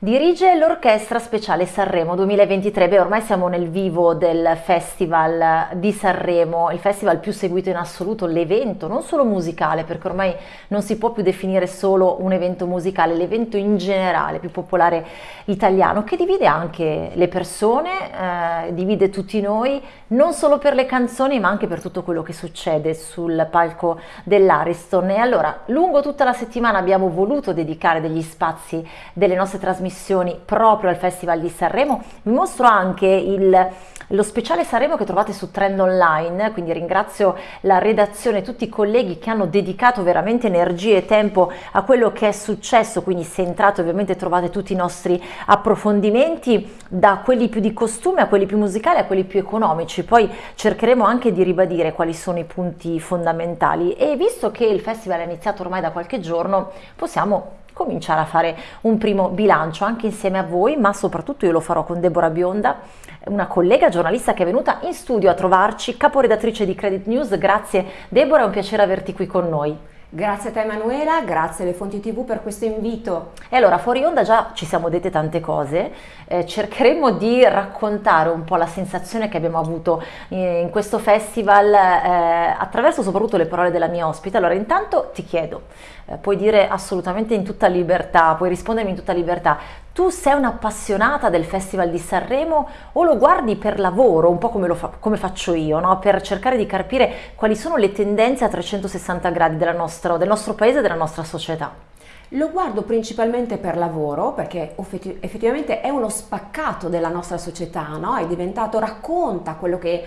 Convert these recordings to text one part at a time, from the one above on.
Dirige l'Orchestra Speciale Sanremo 2023, beh ormai siamo nel vivo del Festival di Sanremo, il festival più seguito in assoluto, l'evento non solo musicale, perché ormai non si può più definire solo un evento musicale, l'evento in generale più popolare italiano, che divide anche le persone, eh, divide tutti noi, non solo per le canzoni ma anche per tutto quello che succede sul palco dell'Ariston. E allora, lungo tutta la settimana abbiamo voluto dedicare degli spazi delle nostre trasmissioni trasmissioni proprio al Festival di Sanremo. Vi mostro anche il, lo speciale Sanremo che trovate su Trend Online, quindi ringrazio la redazione e tutti i colleghi che hanno dedicato veramente energie e tempo a quello che è successo, quindi se entrate ovviamente trovate tutti i nostri approfondimenti, da quelli più di costume a quelli più musicali a quelli più economici, poi cercheremo anche di ribadire quali sono i punti fondamentali e visto che il festival è iniziato ormai da qualche giorno possiamo cominciare a fare un primo bilancio anche insieme a voi, ma soprattutto io lo farò con Deborah Bionda, una collega giornalista che è venuta in studio a trovarci, caporedattrice di Credit News. Grazie Deborah, è un piacere averti qui con noi. Grazie a te Emanuela, grazie alle fonti tv per questo invito. E allora fuori onda già ci siamo dette tante cose, eh, cercheremo di raccontare un po' la sensazione che abbiamo avuto eh, in questo festival eh, attraverso soprattutto le parole della mia ospite. Allora intanto ti chiedo, puoi dire assolutamente in tutta libertà, puoi rispondermi in tutta libertà, tu sei un'appassionata del Festival di Sanremo o lo guardi per lavoro, un po' come, fa, come faccio io, no? per cercare di capire quali sono le tendenze a 360 gradi nostra, del nostro paese e della nostra società? Lo guardo principalmente per lavoro perché effettivamente è uno spaccato della nostra società, no? è diventato, racconta quello che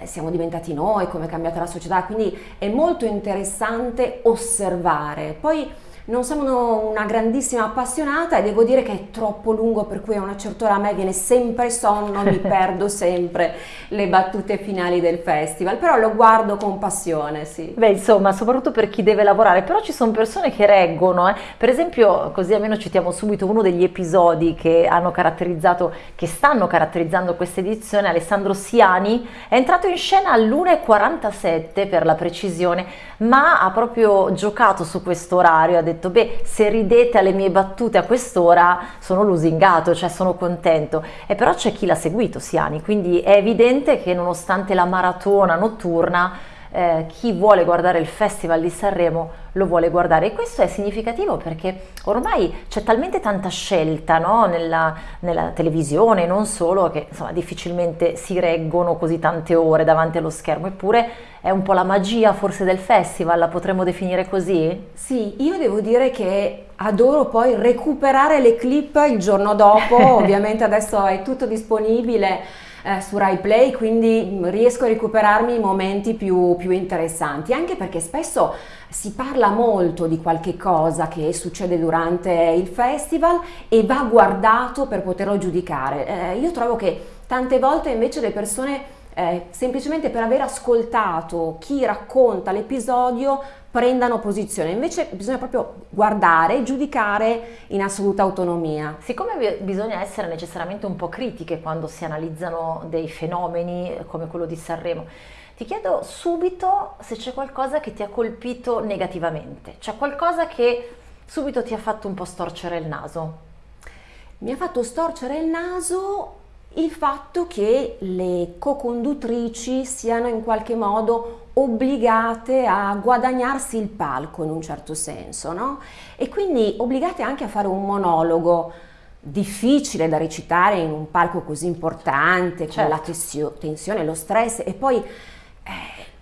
eh, siamo diventati noi, come è cambiata la società, quindi è molto interessante osservare. Poi non sono una grandissima appassionata e devo dire che è troppo lungo per cui a una certa ora a me viene sempre sonno, mi perdo sempre le battute finali del festival, però lo guardo con passione, sì. Beh, insomma, soprattutto per chi deve lavorare, però ci sono persone che reggono, eh. per esempio, così almeno citiamo subito uno degli episodi che hanno caratterizzato, che stanno caratterizzando questa edizione, Alessandro Siani è entrato in scena all'1.47 per la precisione, ma ha proprio giocato su questo orario, ha detto detto beh se ridete alle mie battute a quest'ora sono lusingato, cioè sono contento. E però c'è chi l'ha seguito Siani, quindi è evidente che nonostante la maratona notturna eh, chi vuole guardare il Festival di Sanremo lo vuole guardare e questo è significativo perché ormai c'è talmente tanta scelta no? nella, nella, televisione, non solo, che insomma, difficilmente si reggono così tante ore davanti allo schermo, eppure è un po' la magia forse del festival, la potremmo definire così? Sì, io devo dire che adoro poi recuperare le clip il giorno dopo, ovviamente adesso è tutto disponibile eh, su Rai Play, quindi riesco a recuperarmi i momenti più, più interessanti, anche perché spesso si parla molto di qualche cosa che succede durante il festival e va guardato per poterlo giudicare. Eh, io trovo che tante volte invece le persone eh, semplicemente per aver ascoltato chi racconta l'episodio prendano posizione, invece bisogna proprio guardare e giudicare in assoluta autonomia. Siccome bisogna essere necessariamente un po' critiche quando si analizzano dei fenomeni eh, come quello di Sanremo, ti chiedo subito se c'è qualcosa che ti ha colpito negativamente, c'è qualcosa che subito ti ha fatto un po' storcere il naso. Mi ha fatto storcere il naso il fatto che le co-conduttrici siano in qualche modo obbligate a guadagnarsi il palco in un certo senso, no? E quindi obbligate anche a fare un monologo difficile da recitare in un palco così importante, certo. con la certo. tensione, lo stress e poi eh,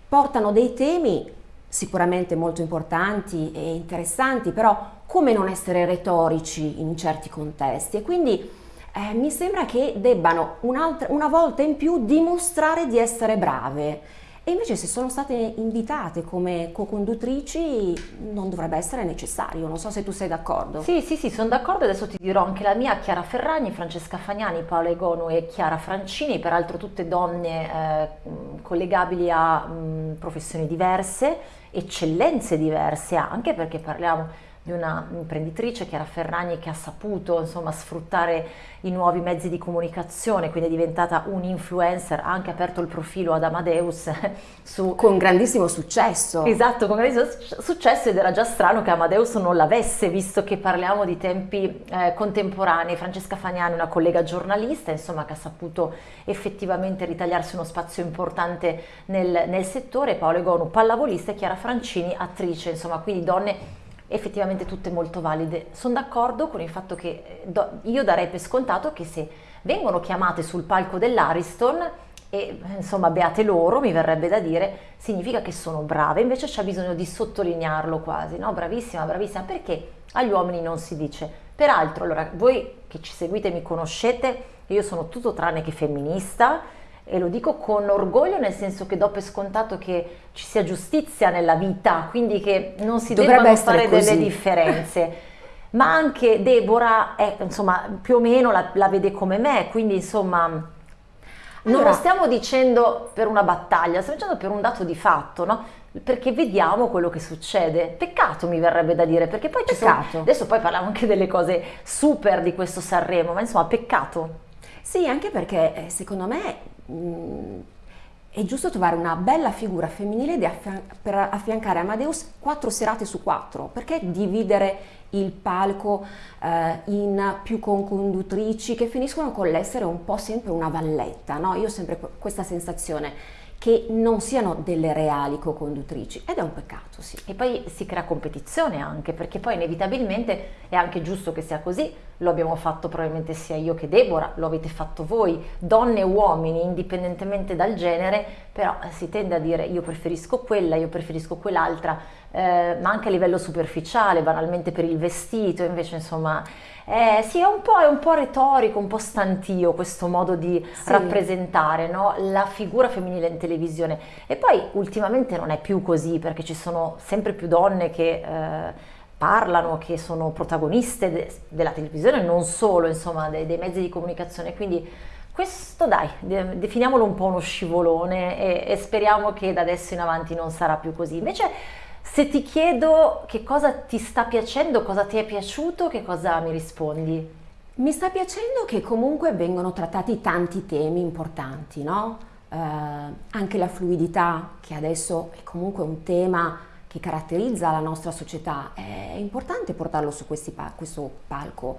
portano dei temi sicuramente molto importanti e interessanti, però come non essere retorici in certi contesti e quindi eh, mi sembra che debbano una volta in più dimostrare di essere brave. E invece se sono state invitate come co-conduttrici non dovrebbe essere necessario, non so se tu sei d'accordo. Sì, sì, sì, sono d'accordo, adesso ti dirò anche la mia, Chiara Ferragni, Francesca Fagnani, Paola Egonu e Chiara Francini, peraltro tutte donne eh, collegabili a mh, professioni diverse, eccellenze diverse anche perché parliamo di una imprenditrice, Chiara Ferragni, che ha saputo insomma, sfruttare i nuovi mezzi di comunicazione, quindi è diventata un influencer, ha anche aperto il profilo ad Amadeus su... Con grandissimo successo. Esatto, con grandissimo successo ed era già strano che Amadeus non l'avesse, visto che parliamo di tempi eh, contemporanei. Francesca Fagnani, una collega giornalista, insomma, che ha saputo effettivamente ritagliarsi uno spazio importante nel, nel settore, Paolo Egonu, pallavolista e Chiara Francini, attrice, insomma, quindi donne effettivamente tutte molto valide. Sono d'accordo con il fatto che eh, io darei per scontato che se vengono chiamate sul palco dell'Ariston e insomma beate loro, mi verrebbe da dire, significa che sono brave, invece c'è bisogno di sottolinearlo quasi, no? Bravissima, bravissima, perché agli uomini non si dice. Peraltro, allora, voi che ci seguite mi conoscete, io sono tutto tranne che femminista, e lo dico con orgoglio nel senso che do per scontato che ci sia giustizia nella vita, quindi che non si Dovrebbe debbano fare così. delle differenze. Ma anche Deborah, è, insomma, più o meno la, la, vede come me, quindi insomma, non allora, lo stiamo dicendo per una battaglia, stiamo dicendo per un dato di fatto, no? Perché vediamo quello che succede. Peccato mi verrebbe da dire, perché poi peccato. ci sono... Adesso poi parliamo anche delle cose super di quesro Sanremo, ma insomma, peccato. Sì, anche perché eh, secondo me Mm, è giusto trovare una bella figura femminile affian- per affiancare Amadeus quattro serate su quattro, perché dividere il palco eh, in più conconduttrici che finiscono con l'essere un po' sempre una valletta, no? Io ho sempre questa sensazione che non siano delle reali co-conduttrici ed è un peccato, sì. E poi si crea competizione anche, perché poi inevitabilmente è anche giusto che sia così, lo abbiamo fatto probabilmente sia io che Deborah, lo avete fatto voi, donne e uomini, indipendentemente dal genere, però si tende a dire io preferisco quella, io preferisco quell'altra, eh, ma anche a livello superficiale, banalmente per il vestito, invece insomma eh, sì, è un, è un, po', retorico, un po' stantio questo modo di sì. rappresentare no? la figura femminile in televisione. E poi ultimamente non è più così perché ci sono sempre più donne che eh, parlano, che sono protagoniste de della televisione, non solo, insomma, dei, dei mezzi di comunicazione. Quindi questo dai, definiamolo un po' uno scivolone e, e speriamo che da adesso in avanti non sarà più così. Invece se ti chiedo che cosa ti sta piacendo, cosa ti è piaciuto, che cosa mi rispondi? Mi sta piacendo che comunque vengono trattati tanti temi importanti, no? Eh, anche la fluidità, che adesso è comunque un tema che caratterizza la nostra società, è importante portarlo su pa questo palco.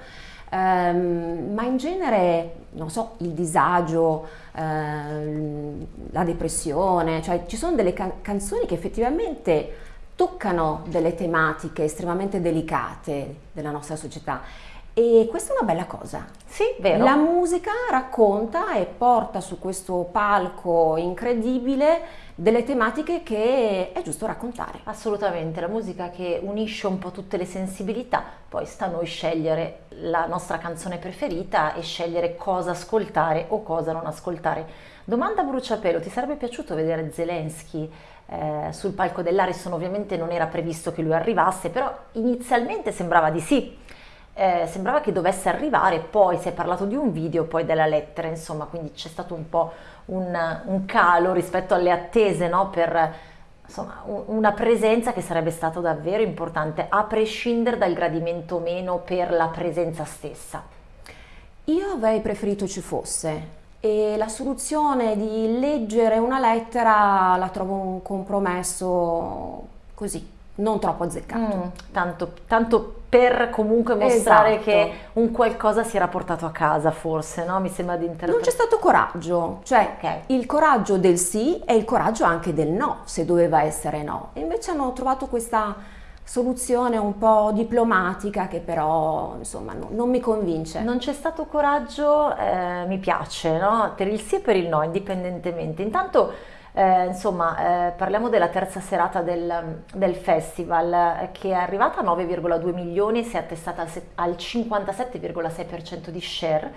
Um, ma in genere, non so, il disagio, uh, la depressione, cioè ci sono delle can canzoni che effettivamente toccano delle tematiche estremamente delicate della nostra società e questa è una bella cosa. Sì, vero. La musica racconta e porta su questo palco incredibile delle tematiche che è giusto raccontare. Assolutamente, la musica che unisce un po' tutte le sensibilità, poi sta a noi scegliere la nostra canzone preferita e scegliere cosa ascoltare o cosa non ascoltare. Domanda a bruciapelo, ti sarebbe piaciuto vedere Zelensky eh, sul palco dell'Ariston ovviamente non era previsto che lui arrivasse, però inizialmente sembrava di sì, eh, sembrava che dovesse arrivare, poi si è parlato di un video, poi della lettera, insomma, quindi c'è stato un po' un, un calo rispetto alle attese no? per insomma, una presenza che sarebbe stata davvero importante, a prescindere dal gradimento o meno per la presenza stessa. Io avrei preferito ci fosse, e la soluzione di leggere una lettera la trovo un compromesso così, non troppo azzeccato. Mm, tanto, tanto, per comunque mostrare esatto. che un qualcosa si era portato a casa forse, no? Mi sembra di interpretare. Non c'è stato coraggio, cioè okay. il coraggio del sì e il coraggio anche del no, se doveva essere no. E invece hanno trovato questa soluzione un po' diplomatica che però insomma no, non mi convince. Non c'è stato coraggio, eh, mi piace, no? per il sì e per il no, indipendentemente. Intanto eh, insomma, eh, parliamo della terza serata del, del, festival eh, che è arrivata a 9,2 milioni e si è attestata al, al 57,6% di share.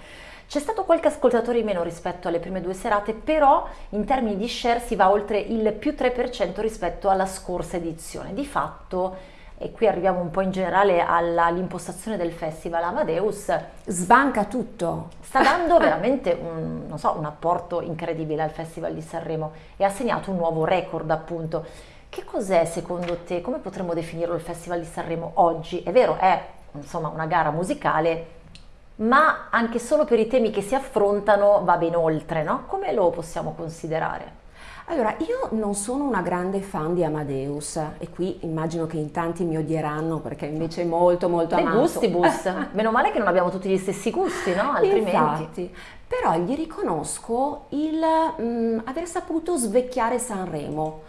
C'è stato qualche ascoltatore in meno rispetto alle prime due serate, però in termini di share si va oltre il più 3% rispetto alla scorsa edizione. Di fatto e qui arriviamo un po' in generale all'impostazione del festival Amadeus, sbanca tutto. Sta dando veramente un, so, un apporto incredibile al Festival di Sanremo e ha segnato un nuovo record appunto che cos'è secondo te, come potremmo definirlo il Festival di Sanremo oggi? È vero, è insomma una gara musicale, ma anche solo per i temi che si affrontano va ben oltre, no? Come lo possiamo considerare? Allora, io non sono una grande fan di Amadeus e qui immagino che in tanti mi odieranno perché invece è molto molto Dei amato. gustibus, meno male che non abbiamo tutti gli stessi gusti, no? Altrimenti... Infatti, però gli riconosco il mh, aver saputo svecchiare Sanremo.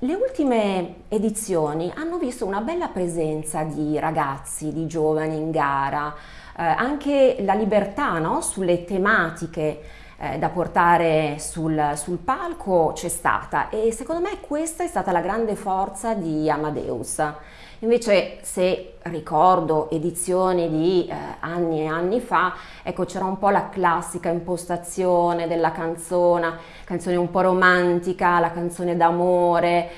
Le ultime edizioni hanno visto una bella presenza di ragazzi, di giovani in gara, eh, anche la libertà no? sulle tematiche eh, da portare sul, sul palco c'è stata e secondo me questa è stata la grande forza di Amadeus. Invece se ricordo edizioni di eh, anni e anni fa, ecco c'era un po' la classica impostazione della canzone, canzone un po' romantica, la canzone d'amore,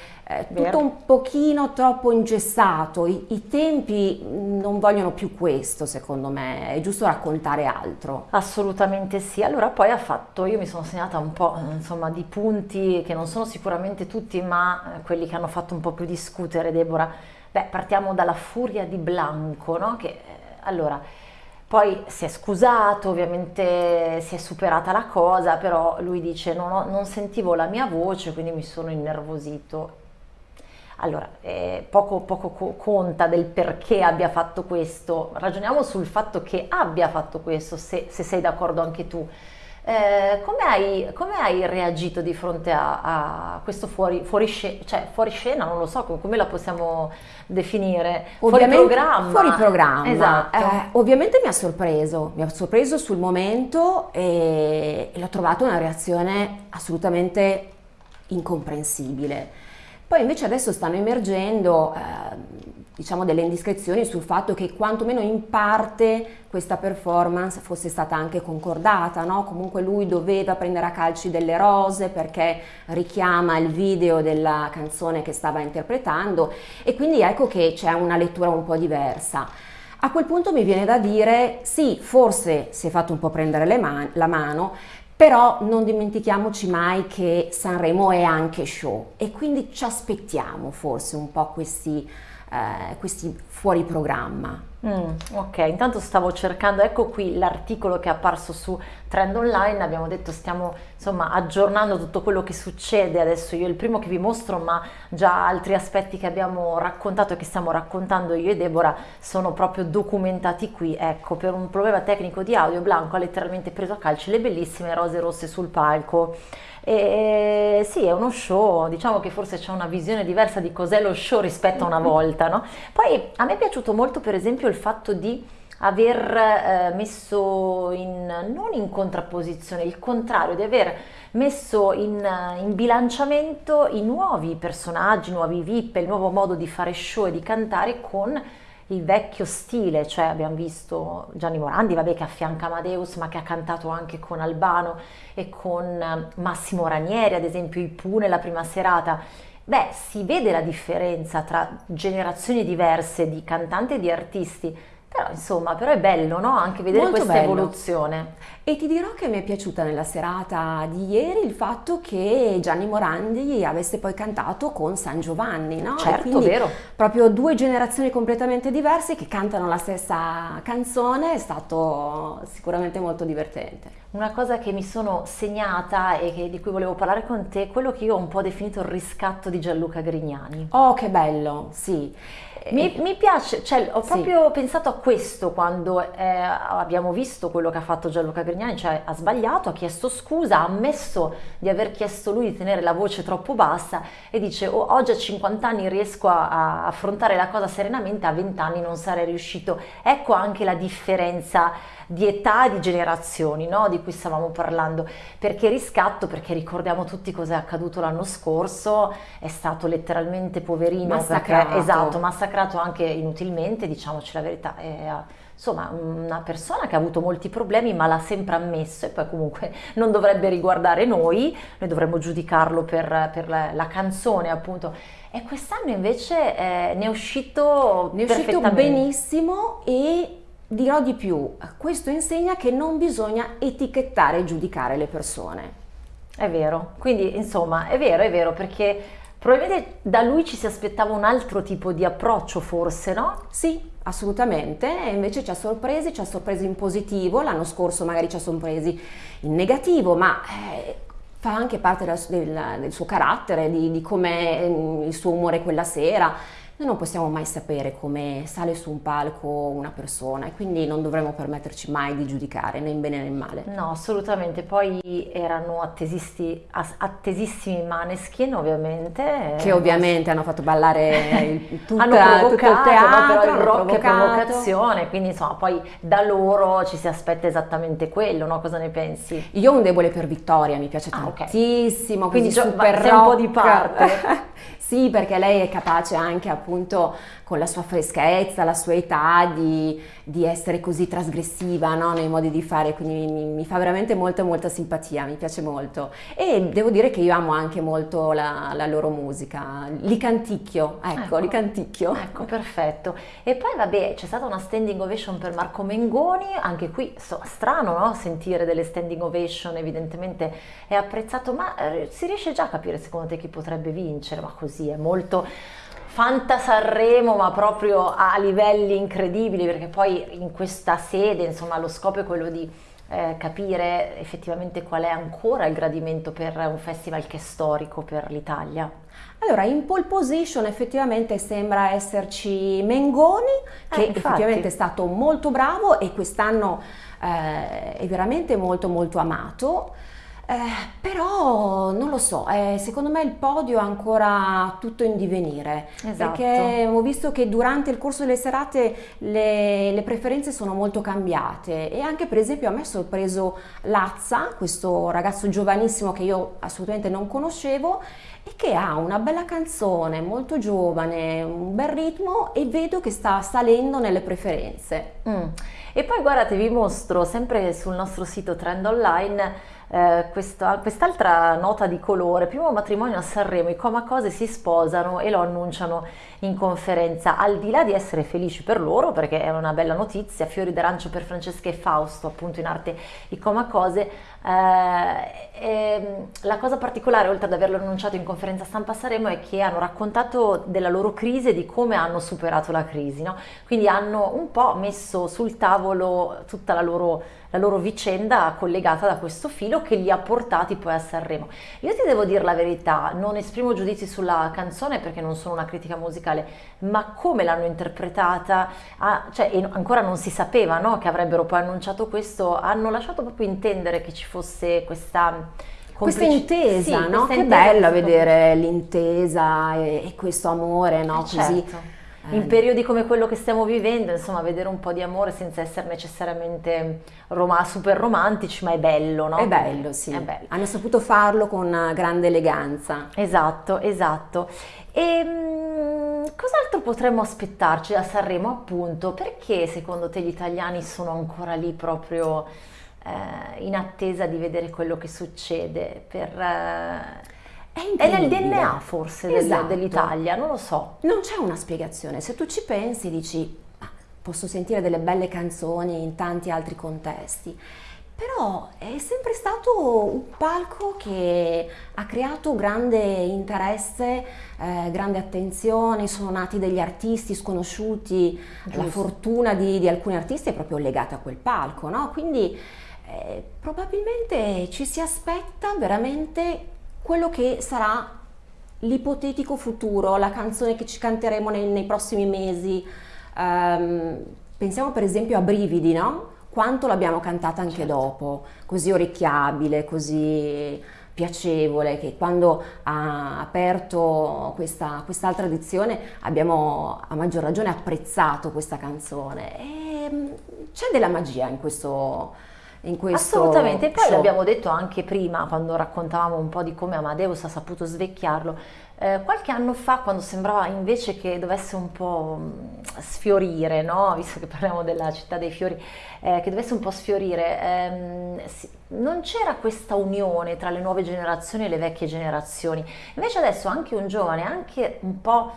eh, tutto un pochino troppo ingessato, I, I, tempi non vogliono più questo secondo me, è giusto raccontare altro. Assolutamente sì, allora poi ha fatto, io mi sono segnata un po' insomma di punti che non sono sicuramente tutti ma eh, quelli che hanno fatto un po' più discutere Deborah. Beh, partiamo dalla furia di Blanco, no? Che, eh, allora, poi si è scusato, ovviamente si è superata la cosa, però lui dice non, ho, non sentivo la mia voce, quindi mi sono innervosito allora, eh, poco, poco conta del perché abbia fatto questo, ragioniamo sul fatto che abbia fatto questo, se, se sei d'accordo anche tu. Eh, come, hai, come, hai, reagito di fronte a, a questo fuori, fuori, scena, cioè fuori, scena? Non lo so come la possiamo definire. Ovviamente, fuori programma. Fuori programma. Esatto. Eh, ovviamente mi ha sorpreso, mi ha sorpreso sul momento e, e l'ho trovato una reazione assolutamente incomprensibile. Poi invece adesso stanno emergendo eh, diciamo delle indiscrezioni sul fatto che quantomeno in parte questa performance fosse stata anche concordata, no? comunque lui doveva prendere a calci delle rose perché richiama il video della canzone che stava interpretando e quindi ecco che c'è una lettura un po' diversa. A quel punto mi viene da dire sì, forse si è fatto un po' prendere man la mano, però non dimentichiamoci mai che Sanremo è anche show e quindi ci aspettiamo forse un po' questi, eh, questi fuori programma. Mm, ok, intanto stavo cercando, ecco qui l'articolo che è apparso su Trend Online, abbiamo detto stiamo insomma aggiornando tutto quello che succede, adesso io il primo che vi mostro, ma già altri aspetti che abbiamo raccontato e che stiamo raccontando io e Deborah sono proprio documentati qui, ecco, per un problema tecnico di audio Blanco ha letteralmente preso a calci le bellissime rose rosse sul palco. E sì, è uno show, diciamo che forse c'è una visione diversa di cos'è lo show rispetto a una volta, no? Poi a me è piaciuto molto per esempio il fatto di aver eh, messo in, non in contrapposizione, il contrario, di aver messo in, in, bilanciamento i nuovi personaggi, i nuovi VIP, il nuovo modo di fare show e di cantare con il vecchio stile, cioè abbiamo visto Gianni Morandi, vabbè che affianca Amadeus, ma che ha cantato anche con Albano e con eh, Massimo Ranieri, ad esempio i Pooh nella prima serata. Beh, si vede la differenza tra generazioni diverse di cantanti e di artisti, però insomma, però è bello, no? Anche vedere Molto questa bello. evoluzione. E ti dirò che mi è piaciuta nella serata di ieri il fatto che Gianni Morandi avesse poi cantato con San Giovanni, no? Certo, vero. Proprio due generazioni completamente diverse che cantano la stessa canzone, è stato sicuramente molto divertente. Una cosa che mi sono segnata e che, di cui volevo parlare con te è quello che io ho un po' definito il riscatto di Gianluca Grignani. Oh, che bello, sì. Mi, mi, piace, cioè, ho proprio sì. pensato a questo quando eh, abbiamo visto quello che ha fatto Gianluca Grignani, cioè ha sbagliato, ha chiesto scusa, ha ammesso di aver chiesto lui di tenere la voce troppo bassa e dice oh, oggi a 50 anni riesco a, a affrontare la cosa serenamente, a 20 anni non sarei riuscito. Ecco anche la differenza di età e di generazioni no? di cui stavamo parlando. Perché riscatto? Perché ricordiamo tutti cosa è accaduto l'anno scorso, è stato letteralmente poverino, massacrato. Perché, esatto, massacrato anche inutilmente, diciamoci la verità. È, insomma, una persona che ha avuto molti problemi ma l'ha sempre ammesso e poi comunque non dovrebbe riguardare noi, noi dovremmo giudicarlo per, per la, la canzone appunto. E quest'anno invece eh, ne è uscito, ne è uscito benissimo e Dirò di più, questo insegna che non bisogna etichettare e giudicare le persone. È vero, quindi insomma è vero, è vero perché Probabilmente da lui ci si aspettava un altro tipo di approccio, forse, no? Sì, assolutamente, e invece ci ha sorpresi, ci ha sorpresi in positivo, l'anno scorso magari ci ha sorpresi in negativo, ma eh, fa anche parte del, del, del suo carattere, di, di come eh, il suo umore quella sera noi non possiamo mai sapere come sale su un palco una persona e quindi non dovremmo permetterci mai di giudicare né in bene né in male. No, assolutamente. Poi erano attesissimi Maneskin, ovviamente. Che ovviamente hanno fatto ballare il, tutta, hanno tutto il teatro, però il rock è provocazione, quindi insomma poi da loro ci si aspetta esattamente quello, no? Cosa ne pensi? Io ho un debole per Vittoria, mi piace ah, tantissimo, okay. quindi super sei un po' di parte. Sì, perché lei è capace anche appunto con la sua freschezza, la sua età di, di essere così trasgressiva no? nei modi di fare, quindi mi, mi, fa veramente molta molta simpatia, mi piace molto. E devo dire che io amo anche molto la, la loro musica, li canticchio, ecco, ecco, li canticchio. Ecco, perfetto. E poi vabbè, c'è stata una standing ovation per Marco Mengoni, anche qui so, strano no? sentire delle standing ovation, evidentemente è apprezzato, ma eh, si riesce già a capire secondo te chi potrebbe vincere, ma così è molto Fanta Sanremo, ma proprio a livelli incredibili, perché poi in questa sede, insomma, lo scopo è quello di eh, capire effettivamente qual è ancora il gradimento per un festival che è storico per l'Italia. Allora, in pole position effettivamente sembra esserci Mengoni, che eh, effettivamente è stato molto bravo e quest'anno eh, è veramente molto molto amato. Eh, però non lo so, eh, secondo me il podio è ancora tutto in divenire, esatto. perché ho visto che durante il corso delle serate le, le, preferenze sono molto cambiate e anche per esempio a me è sorpreso Lazza, questo ragazzo giovanissimo che io assolutamente non conoscevo e che ha una bella canzone, molto giovane, un bel ritmo e vedo che sta salendo nelle preferenze. Mm. E poi guardate, vi mostro sempre sul nostro sito Trend Online eh, questa, quest'altra nota di colore, primo matrimonio a Sanremo, i Comacose si sposano e lo annunciano in conferenza, al di là di essere felici per loro, perché è una bella notizia, fiori d'arancio per Francesca e Fausto, appunto in arte i Comacose, eh, la cosa particolare, oltre ad averlo annunciato in conferenza stampa a Sanremo, è che hanno raccontato della loro crisi e di come hanno superato la crisi, no? quindi hanno un po' messo sul tavolo tutta la loro la loro vicenda collegata da questo filo che li ha portati poi a Sanremo. Io ti devo dire la verità, non esprimo giudizi sulla canzone perché non sono una critica musicale, ma come l'hanno interpretata, ah, cioè ancora non si sapeva no, che avrebbero poi annunciato questo, hanno lasciato proprio intendere che ci fosse questa questa intesa, sì, no? Questa che intesa bella vedere l'intesa e, e, questo amore, no? Eh, Così. In periodi come quello che stiamo vivendo, insomma, vedere un po' di amore senza essere necessariamente rom- super romantici, ma è bello, no? È bello, sì. È bello. Hanno saputo farlo con grande eleganza. Esatto, esatto. E mh, cos'altro potremmo aspettarci da Sanremo, appunto? Perché secondo te gli italiani sono ancora lì proprio eh, in attesa di vedere quello che succede? Per... Eh, è, è nel DNA forse esatto. dell'Italia, non lo so. Non c'è una spiegazione, se tu ci pensi dici posso sentire delle belle canzoni in tanti altri contesti, però è sempre stato un palco che ha creato grande interesse, eh, grande attenzione, sono nati degli artisti sconosciuti, Giusto. la fortuna di, di, alcuni artisti è proprio legata a quel palco, no? quindi eh, probabilmente ci si aspetta veramente quello che sarà l'ipotetico futuro, la canzone che ci canteremo nei, nei prossimi mesi. Um, pensiamo per esempio a Brividi, no? Quanto l'abbiamo cantata anche certo. dopo, così orecchiabile, così piacevole, che quando ha aperto questa, quest'altra edizione abbiamo a maggior ragione apprezzato questa canzone. E mm, c'è della magia in questo, in questo Assolutamente, e poi show. l'abbiamo detto anche prima quando raccontavamo un po' di come Amadeus ha saputo svecchiarlo, eh, qualche anno fa quando sembrava invece che dovesse un po' sfiorire, no? visto che parliamo della città dei fiori, eh, che dovesse un po' sfiorire, ehm, sì, non c'era questa unione tra le nuove generazioni e le vecchie generazioni, invece adesso anche un giovane, anche un po'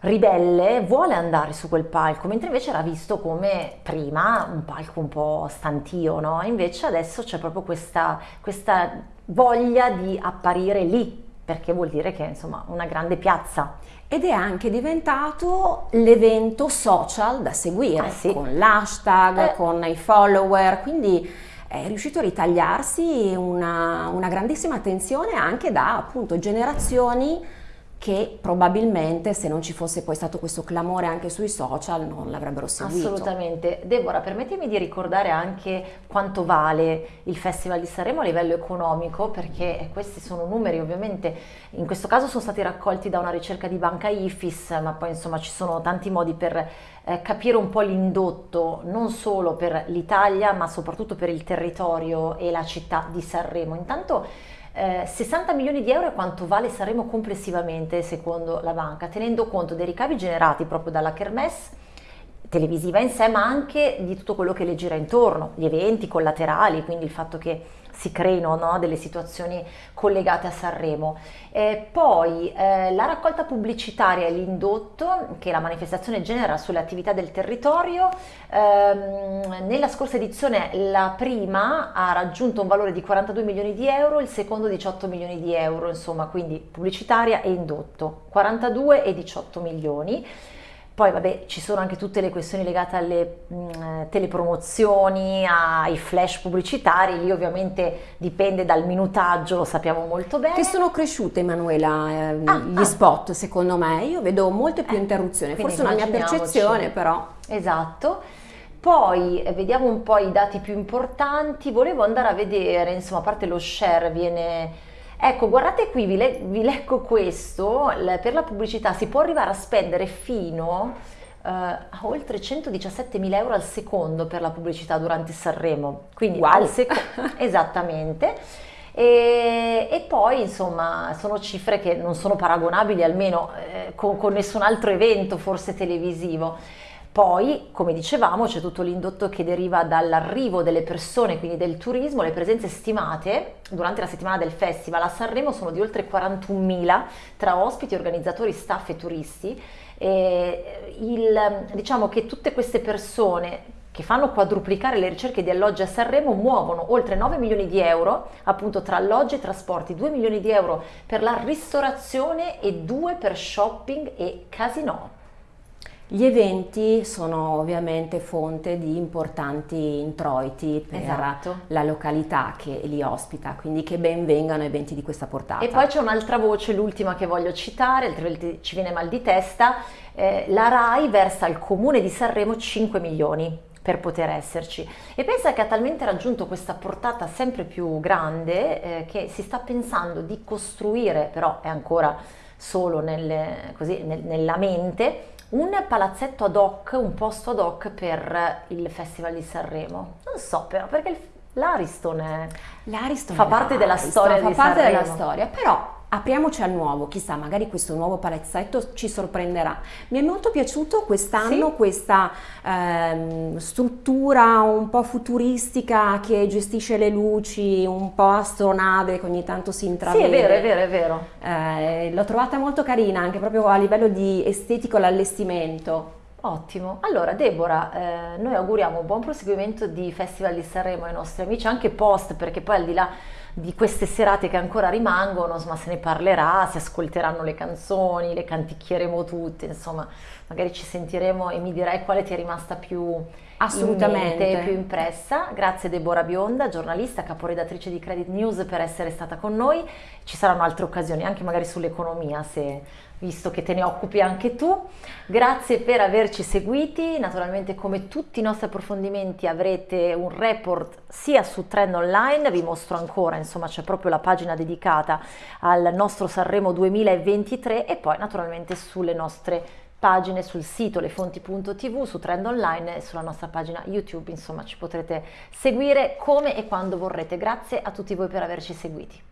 ribelle vuole andare su quel palco, mentre invece era visto come prima un palco un po' stantio, no? Invece adesso c'è proprio questa, questa voglia di apparire lì perché vuol dire che è insomma una grande piazza. Ed è anche diventato l'evento social da seguire, Ah, sì. con l'hashtag, Eh. con i follower, quindi è riuscito a ritagliarsi una, una grandissima attenzione anche da appunto generazioni che probabilmente se non ci fosse poi stato questo clamore anche sui social non l'avrebbero seguito. Assolutamente. Deborah, permettimi di ricordare anche quanto vale il Festival di Sanremo a livello economico, perché questi sono numeri ovviamente, in questo caso sono stati raccolti da una ricerca di banca IFIS, ma poi insomma ci sono tanti modi per eh, capire un po' l'indotto, non solo per l'Italia, ma soprattutto per il territorio e la città di Sanremo. Intanto eh, 60 milioni di euro è quanto vale Sanremo complessivamente secondo la banca, tenendo conto dei ricavi generati proprio dalla Kermesse televisiva in sé, ma anche di tutto quello che le gira intorno, gli eventi collaterali, quindi il fatto che si creino no, delle situazioni collegate a Sanremo. Eh, poi eh, la raccolta pubblicitaria e l'indotto che la manifestazione genera sulle attività del territorio, ehm, nella scorsa edizione la prima ha raggiunto un valore di 42 milioni di euro, il secondo 18 milioni di euro, insomma, quindi pubblicitaria e indotto, 42 e 18 milioni. Poi vabbè ci sono anche tutte le questioni legate alle mh, telepromozioni, ai flash pubblicitari, lì ovviamente dipende dal minutaggio, lo sappiamo molto bene. Che sono cresciute, Emanuela, ehm, Ah, gli ah. spot, secondo me. Io vedo molte più Eh, interruzioni, quindi forse una mia percezione, però. Esatto. Poi eh, vediamo un po' i dati più importanti, volevo andare a vedere, insomma, a parte lo share viene... Ecco, guardate qui, vi, le- vi leggo questo, per la pubblicità si può arrivare a spendere fino eh, a oltre 117 mila euro al secondo per la pubblicità durante Sanremo, quindi Wow. al secondo, esattamente. E, e poi insomma sono cifre che non sono paragonabili almeno eh, con, con nessun altro evento forse televisivo. Poi, come dicevamo, c'è tutto l'indotto che deriva dall'arrivo delle persone, quindi del turismo. Le presenze stimate durante la settimana del festival a Sanremo sono di oltre 41.000 tra ospiti, organizzatori, staff e turisti. E il- diciamo che tutte queste persone che fanno quadruplicare le ricerche di alloggi a Sanremo muovono oltre 9 milioni di euro appunto tra alloggi e trasporti, 2 milioni di euro per la ristorazione e 2 per shopping e casino. Gli eventi sono ovviamente fonte di importanti introiti per Esatto. la località che li ospita, quindi che ben vengano eventi di questa portata. E poi c'è un'altra voce, l'ultima che voglio citare, altrimenti ci viene mal di testa, eh, la RAI versa al comune di Sanremo 5 milioni per poter esserci e pensa che ha talmente raggiunto questa portata sempre più grande eh, che si sta pensando di costruire, però è ancora solo nelle- così, nel- nella mente, un palazzetto ad hoc, un posto ad hoc per il Festival di Sanremo. Non so però, perché l'Ariston è... L'Ariston Fa parte della storia fa di parte della Sanremo. storia, però apriamoci al nuovo, chissà, magari questo nuovo palazzetto ci sorprenderà. Mi è molto piaciuto quest'anno Sì. questa ehm, struttura un po' futuristica che gestisce le luci, un po' astronave che ogni tanto si Sì, intravede. è vero, è vero, è vero. Eh, l'ho trovata molto carina anche proprio a livello di estetico l'allestimento. Ottimo. Allora, Deborah, eh, noi auguriamo un buon proseguimento di Festival di Sanremo ai nostri amici, anche post, perché poi al di là di queste serate che ancora rimangono, insomma, se ne parlerà, si ascolteranno le canzoni, le canticchieremo tutte, insomma, magari ci sentiremo e mi dirai quale ti è rimasta più Assolutamente. mente, più impressa. Grazie Deborah Bionda, giornalista, caporedattrice di Credit News per essere stata con noi. Ci saranno altre occasioni, anche magari sull'economia, se visto che te ne occupi anche tu. Grazie per averci seguiti, naturalmente come tutti i nostri approfondimenti avrete un report sia su Trend Online, vi mostro ancora, insomma c'è proprio la pagina dedicata al nostro Sanremo 2023 e poi naturalmente sulle nostre pagine sul sito lefonti.tv, su Trend Online e sulla nostra pagina YouTube, insomma ci potrete seguire come e quando vorrete. Grazie a tutti voi per averci seguiti.